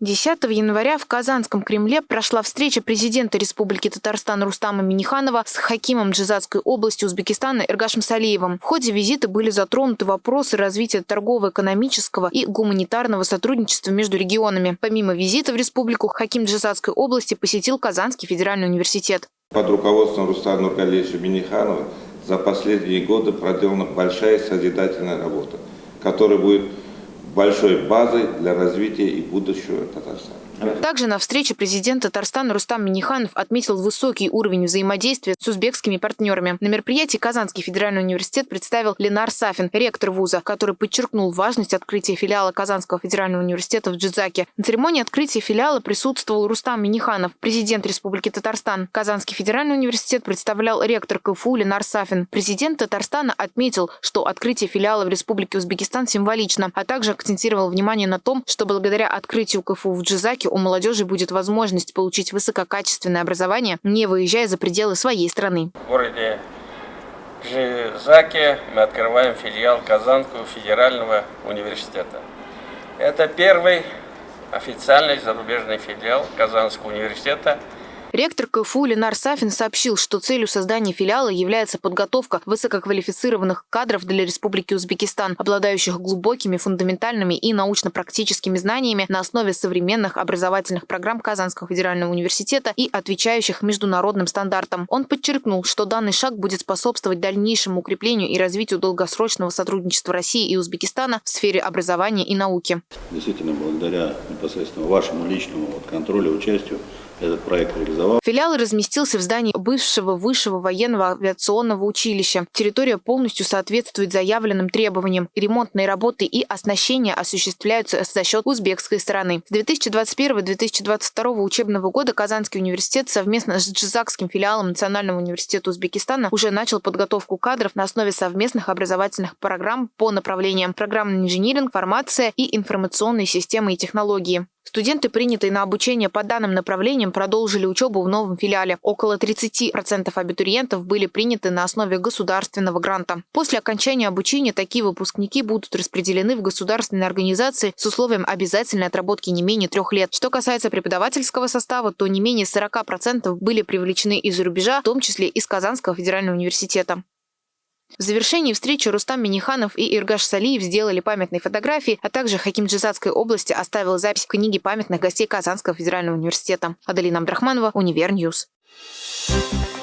10 января в Казанском Кремле прошла встреча президента Республики Татарстан Рустама Миниханова с хакимом Джизатской области Узбекистана Эргашем Салиевым. В ходе визита были затронуты вопросы развития торгово-экономического и гуманитарного сотрудничества между регионами. Помимо визита в республику, хаким Джизатской области посетил Казанский федеральный университет. Под руководством Рустама Нургалевича Миниханова за последние годы проделана большая созидательная работа, которая будет большой базой для развития и будущего Татарстана. Также на встрече президент Татарстана Рустам Миниханов отметил высокий уровень взаимодействия с узбекскими партнерами. На мероприятии Казанский федеральный университет представил Ленар Сафин, ректор вуза, который подчеркнул важность открытия филиала Казанского федерального университета в Джизаке. На церемонии открытия филиала присутствовал Рустам Миниханов, президент Республики Татарстан. Казанский федеральный университет представлял ректор КФУ Ленар Сафин. Президент Татарстана отметил, что открытие филиала в Республике Узбекистан символично, а также акцентировал внимание на том, что благодаря открытию КФУ в Джизаке у молодежи будет возможность получить высококачественное образование, не выезжая за пределы своей страны. В городе Жизаке мы открываем филиал Казанского федерального университета. Это первый официальный зарубежный филиал Казанского университета – Ректор КФУ Ленар Сафин сообщил, что целью создания филиала является подготовка высококвалифицированных кадров для Республики Узбекистан, обладающих глубокими фундаментальными и научно-практическими знаниями на основе современных образовательных программ Казанского федерального университета и отвечающих международным стандартам. Он подчеркнул, что данный шаг будет способствовать дальнейшему укреплению и развитию долгосрочного сотрудничества России и Узбекистана в сфере образования и науки. Действительно, благодаря непосредственно вашему личному контролю, участию этот проект реализовал. Филиал разместился в здании бывшего высшего военного авиационного училища. Территория полностью соответствует заявленным требованиям. Ремонтные работы и оснащение осуществляются за счет узбекской стороны. С 2021-2022 учебного года Казанский университет совместно с Джизакским филиалом Национального университета Узбекистана уже начал подготовку кадров на основе совместных образовательных программ по направлениям программный инжиниринг, фармация и информационные системы и технологии. Студенты, принятые на обучение по данным направлениям, продолжили учебу в новом филиале. Около 30% абитуриентов были приняты на основе государственного гранта. После окончания обучения такие выпускники будут распределены в государственные организации с условием обязательной отработки не менее трех лет. Что касается преподавательского состава, то не менее 40% были привлечены из-за рубежа, в том числе из Казанского федерального университета. В завершении встречи Рустам Миниханов и Эргаш Салиев сделали памятные фотографии, а также Хаким Джизакской области оставил запись в книге памятных гостей Казанского федерального университета. Адалина Абдрахманова, Универ News. Thank